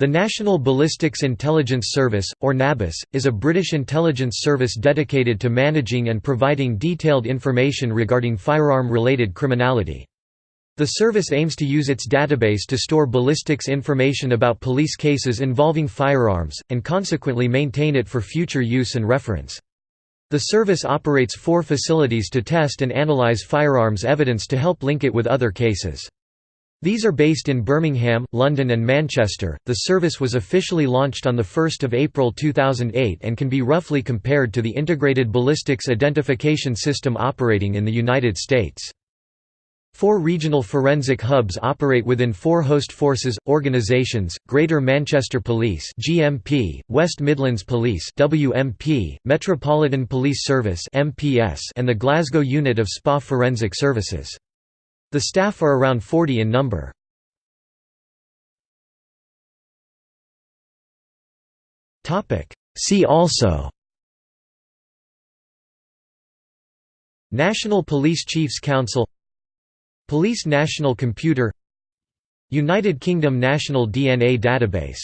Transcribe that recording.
The National Ballistics Intelligence Service, or NABIS, is a British intelligence service dedicated to managing and providing detailed information regarding firearm-related criminality. The service aims to use its database to store ballistics information about police cases involving firearms, and consequently maintain it for future use and reference. The service operates four facilities to test and analyze firearms evidence to help link it with other cases. These are based in Birmingham, London and Manchester. The service was officially launched on 1 April 2008 and can be roughly compared to the Integrated Ballistics Identification System operating in the United States. Four regional forensic hubs operate within four host forces, organisations, Greater Manchester Police GMP, West Midlands Police WMP, Metropolitan Police Service MPS, and the Glasgow unit of SPA Forensic Services. The staff are around 40 in number. See also. National Police Chiefs Council. Police National Computer. United Kingdom National DNA Database